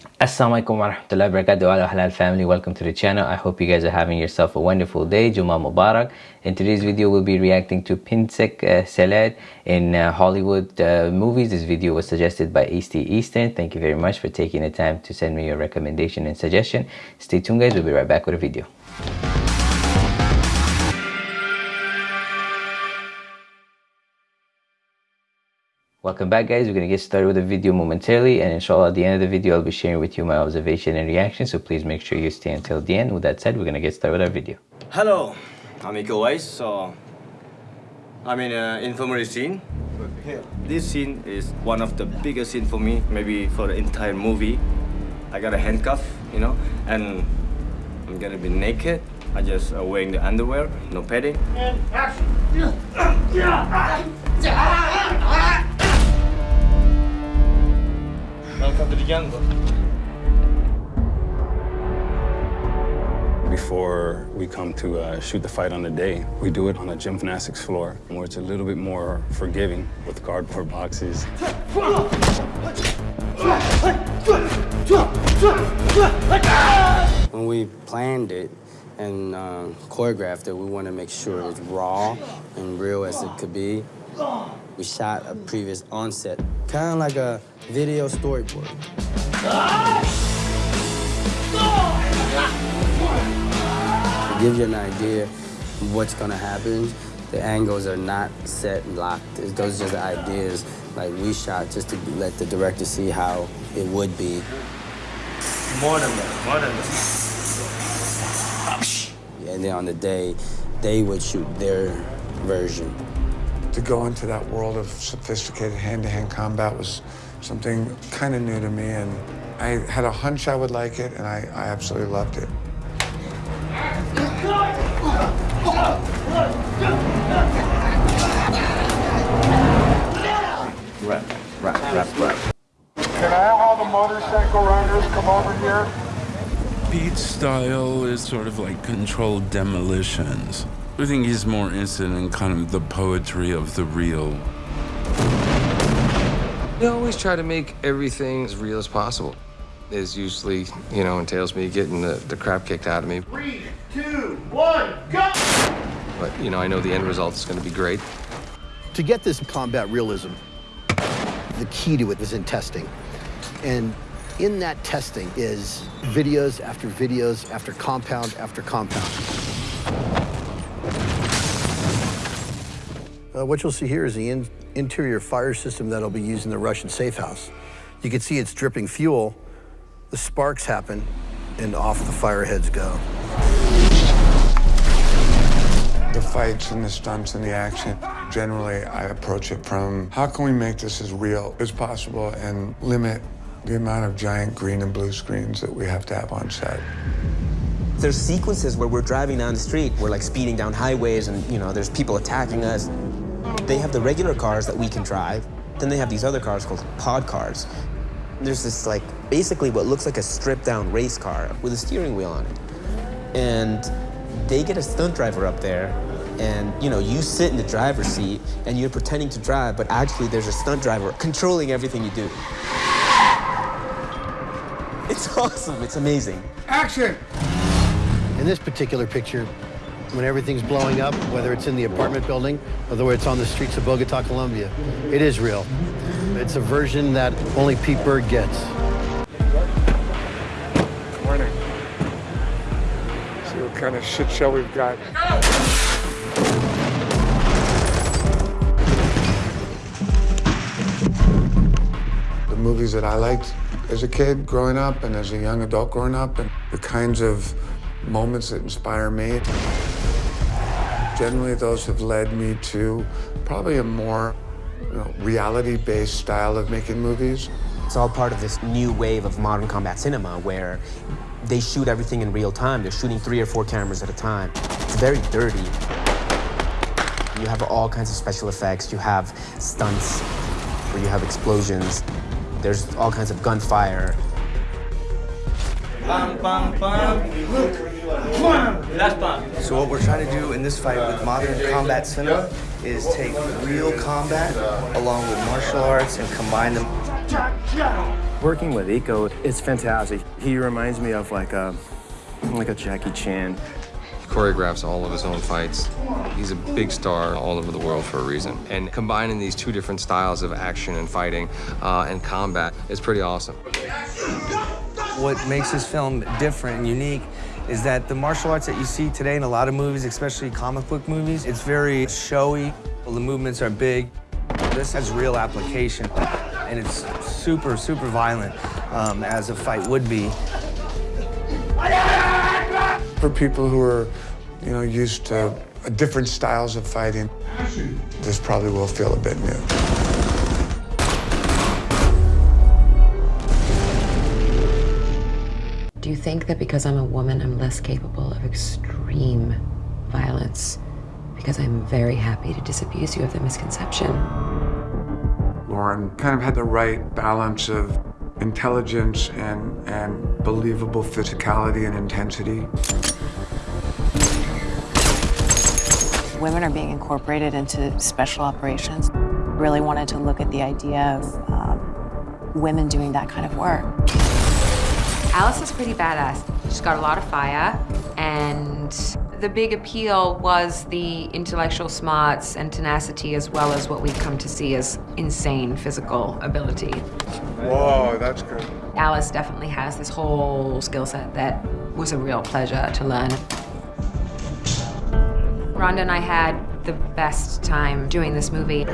Assalamualaikum warahmatullahi wabarakatuh. Ala halal family welcome to the channel. I hope you guys are having yourself a wonderful day. Juma Mubarak. In today's video we'll be reacting to Pencak uh, Silat in uh, Hollywood uh, movies. This video was suggested by Easty Eastern. Thank you very much for taking the time to send me your recommendation and suggestion. Stay tuned guys. We'll be right back with a video Welcome back guys, we're going to get started with the video momentarily and inshallah at the end of the video I'll be sharing with you my observation and reaction so please make sure you stay until the end. With that said, we're going to get started with our video. Hello, I'm Iko Uwais. So I'm in an infirmary scene. This scene is one of the biggest scene for me, maybe for the entire movie. I got a handcuff, you know, and I'm gonna be naked. I just uh, wearing the underwear, no padding. And action! Before we come to uh, shoot the fight on the day, we do it on a gymnastics floor where it's a little bit more forgiving with cardboard boxes. When we planned it and uh, choreographed it, we want to make sure it's raw and real as it could be. We shot a previs onset, kind of like a video storyboard. To give you an idea of what's gonna happen, the angles are not set and locked. Those are just ideas like we shot just to let the director see how it would be. More than that, more than that. And then on the day, they would shoot their version. To go into that world of sophisticated hand-to-hand -hand combat was something kind of new to me, and I had a hunch I would like it, and I, I absolutely loved it. Rap, rap, rap, rap. Can I have all the motorcycle riders come over here? Pete's style is sort of like controlled demolitions. I think he's more interested in kind of the poetry of the real. I always try to make everything as real as possible. It usually, you know, entails me getting the, the crap kicked out of me. Three, two, one, go! But, you know, I know the end result is going to be great. To get this combat realism, the key to it is in testing. And in that testing is videos after videos after compound after compound. Uh, what you'll see here is the in interior fire system that'll be used in the Russian safe house. You can see it's dripping fuel, the sparks happen, and off the fire heads go. The fights and the stunts and the action, generally I approach it from how can we make this as real as possible and limit the amount of giant green and blue screens that we have to have on set. There's sequences where we're driving down the street, we're like speeding down highways and, you know, there's people attacking us. They have the regular cars that we can drive. Then they have these other cars called pod cars. There's this like, basically what looks like a stripped down race car with a steering wheel on it. And they get a stunt driver up there and you know, you sit in the driver's seat and you're pretending to drive, but actually there's a stunt driver controlling everything you do. It's awesome, it's amazing. Action! In this particular picture, when everything's blowing up, whether it's in the apartment building or whether it's on the streets of Bogota, Colombia, it is real. It's a version that only Pete Berg gets. Morning. See what kind of shit show we've got. The movies that I liked as a kid growing up and as a young adult growing up and the kinds of moments that inspire me. Generally, those have led me to probably a more you know, reality-based style of making movies. It's all part of this new wave of modern combat cinema where they shoot everything in real time. They're shooting three or four cameras at a time. It's very dirty. You have all kinds of special effects. You have stunts where you have explosions. There's all kinds of gunfire. Bam, bam, bam. So what we're trying to do in this fight with modern combat cinema is take real combat along with martial arts and combine them. Working with Iko it's fantastic. He reminds me of like a, like a Jackie Chan. He choreographs all of his own fights. He's a big star all over the world for a reason. And combining these two different styles of action and fighting uh, and combat is pretty awesome. What makes this film different and unique is that the martial arts that you see today in a lot of movies, especially comic book movies, it's very showy. The movements are big. This has real application, and it's super, super violent, um, as a fight would be. For people who are, you know, used to different styles of fighting, this probably will feel a bit new. Think that because I'm a woman, I'm less capable of extreme violence? Because I'm very happy to disabuse you of the misconception. Lauren kind of had the right balance of intelligence and, and believable physicality and intensity. Women are being incorporated into special operations. Really wanted to look at the idea of um, women doing that kind of work. Alice is pretty badass. She's got a lot of fire, and the big appeal was the intellectual smarts and tenacity, as well as what we've come to see as insane physical ability. Whoa, that's good. Alice definitely has this whole skill set that was a real pleasure to learn. Ronda and I had the best time doing this movie.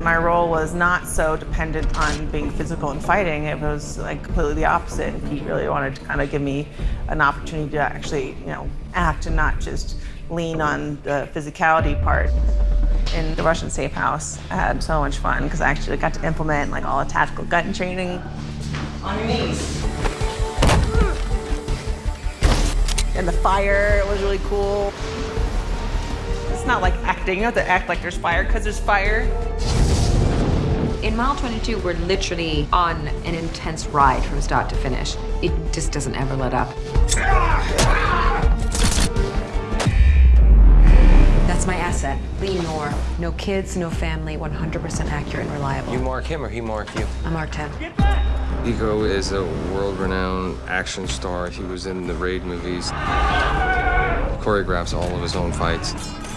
My role was not so dependent on being physical and fighting. It was like completely the opposite. He really wanted to kind of give me an opportunity to actually, you know, act and not just lean on the physicality part. In the Russian safe house, I had so much fun because I actually got to implement like all the tactical gun training. On your knees. And the fire was really cool. It's not like acting, you don't have to act like there's fire because there's fire. In Mile 22, we're literally on an intense ride from start to finish. It just doesn't ever let up. That's my asset, Li Noor. No kids, no family, 100% accurate and reliable. You mark him or he mark you? I marked him. Iko is a world-renowned action star. He was in the Raid movies. He choreographs all of his own fights.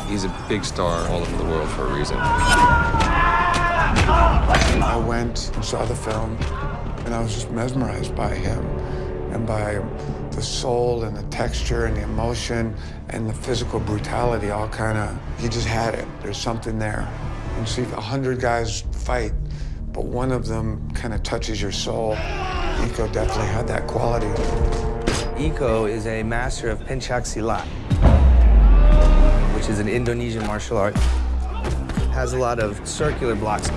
He's a big star all over the world for a reason. I went and saw the film, and I was just mesmerized by him and by the soul and the texture and the emotion and the physical brutality all kind of, he just had it. There's something there. You see a hundred guys fight, but one of them kind of touches your soul. Iko definitely had that quality. Iko is a master of Pencak Silat, which is an Indonesian martial art. Has a lot of circular blocks.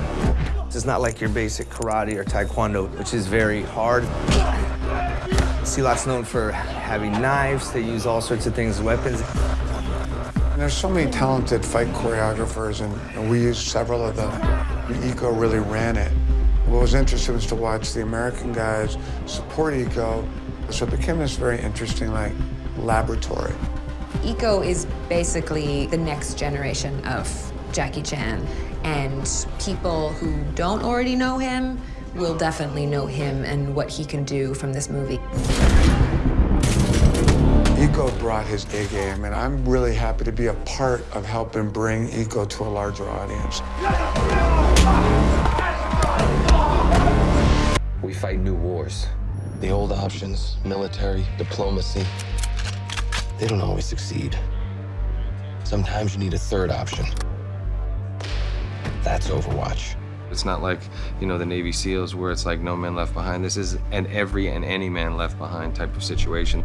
It's not like your basic karate or taekwondo, which is very hard. Silat's known for having knives. They use all sorts of things weapons. There's so many talented fight choreographers, and, and we used several of them. Iko really ran it. What was interesting was to watch the American guys support Iko. So it became this very interesting, like, laboratory. Iko is basically the next generation of Jackie Chan, and people who don't already know him will definitely know him and what he can do from this movie. Iko brought his A game, and I'm really happy to be a part of helping bring Iko to a larger audience. We fight new wars. The old options, military, diplomacy, they don't always succeed. Sometimes you need a third option. That's Overwatch. It's not like, you know, the Navy SEALs where it's like no man left behind. This is an every and any man left behind type of situation.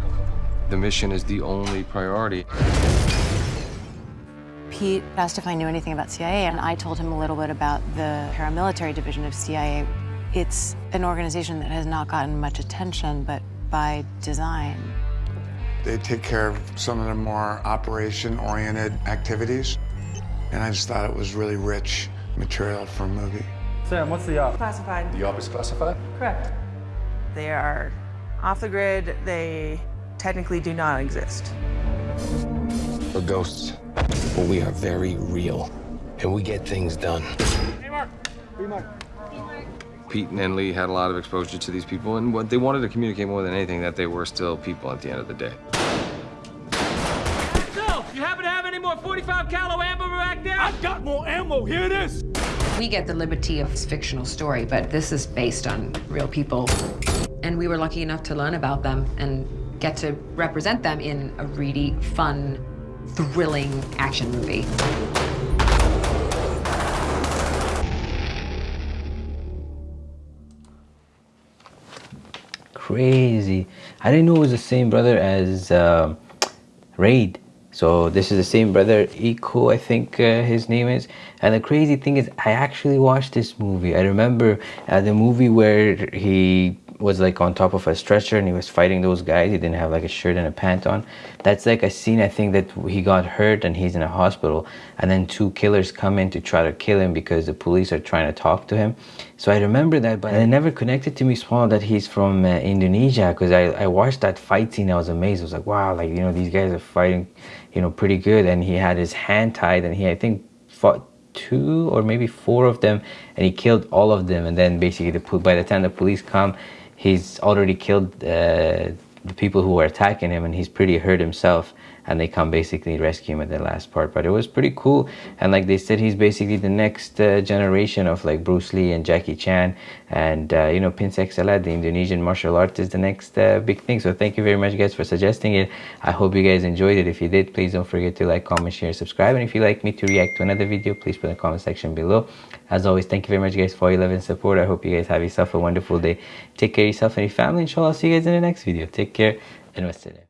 The mission is the only priority. Pete asked if I knew anything about CIA, and I told him a little bit about the paramilitary division of CIA. It's an organization that has not gotten much attention, but by design. They take care of some of the more operation-oriented activities, and I just thought it was really rich material for a movie. Sam, what's the op? Classified. The op is classified? Correct. They are off the grid. They technically do not exist. We're ghosts, but we are very real, and we get things done. Hey, Mark. Hey, Mark. Pete and Lee had a lot of exposure to these people, and what they wanted to communicate more than anything that they were still people at the end of the day. 45 caliber ammo back there? I've got more ammo. Here it is. We get the liberty of this fictional story, but this is based on real people. And we were lucky enough to learn about them and get to represent them in a really fun, thrilling action movie. crazy i didn't know it was the same brother as uh, raid so this is the same brother Iko I think uh, his name is. And the crazy thing is I actually watched this movie. I remember uh, the movie where he was like on top of a stretcher and he was fighting those guys. He didn't have like a shirt and a pant on. That's like a scene i think that he got hurt and he's in a hospital. And then two killers come in to try to kill him because the police are trying to talk to him. So i remember that but it never connected to me small that he's from uh, indonesia. Because I, I watched that fight scene. I was amazed. I was like wow like you know these guys are fighting you know pretty good. And he had his hand tied and he i think fought two or maybe four of them and he killed all of them. And then basically the, by the time the police come he's already killed uh, the people who were attacking him and he's pretty hurt himself and they come basically rescue him at the last part. But it was pretty cool. And like they said he's basically the next uh, generation of like Bruce Lee and Jackie Chan and uh, you know Pencak Silat the Indonesian martial art is the next uh, big thing. So thank you very much guys for suggesting it. I hope you guys enjoyed it. If you did please don't forget to like comment share subscribe. And if you like me to react to another video please put in the comment section below. As always thank you very much guys for your love and support. I hope you guys have yourself a wonderful day. Take care of yourself and your family. Inshallah I'll see you guys in the next video. Take care and wassalam